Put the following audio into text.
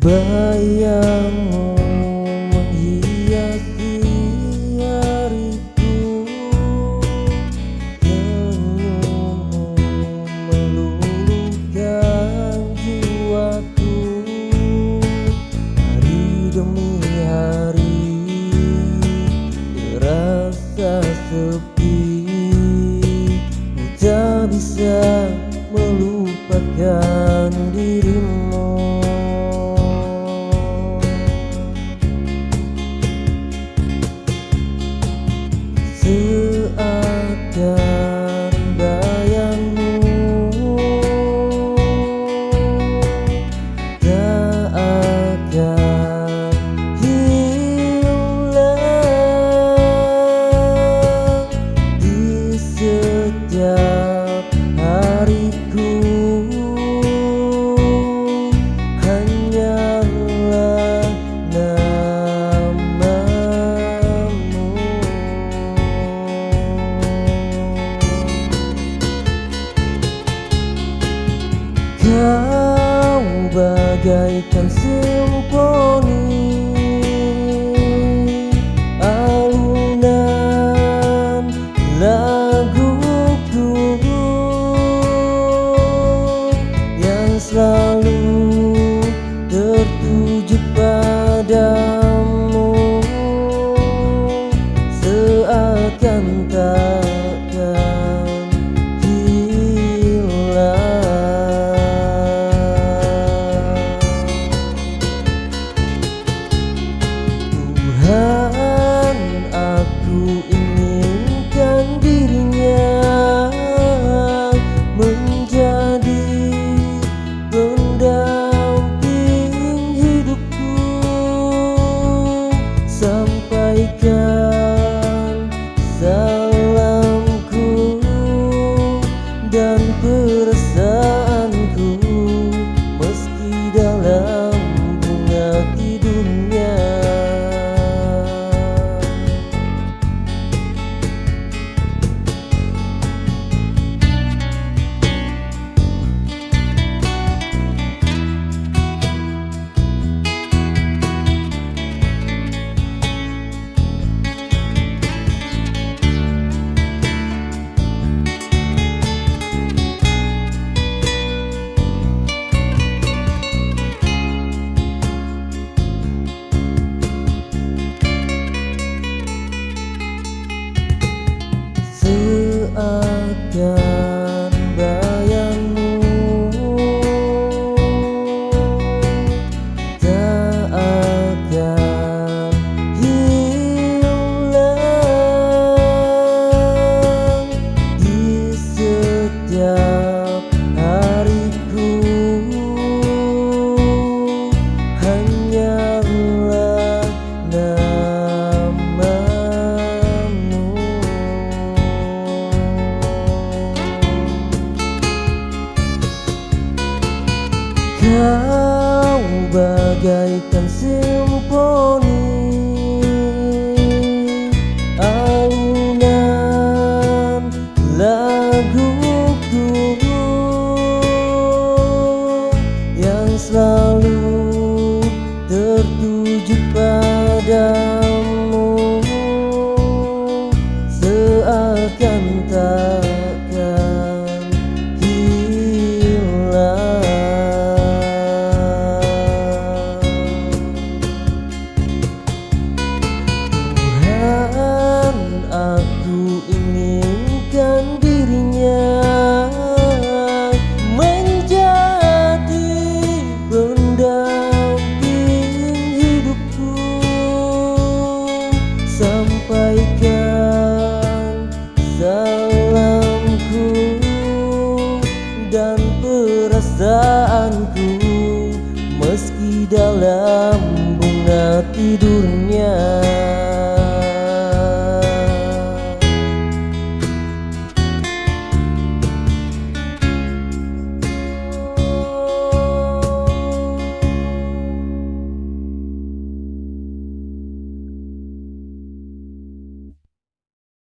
Bayangmu menghiasi hariku. Senyummu meluluhkan jiwaku Hari demi hari terasa sepi. Tak bisa melupakan Kau bagaikan simfoni Deitam-se um tidur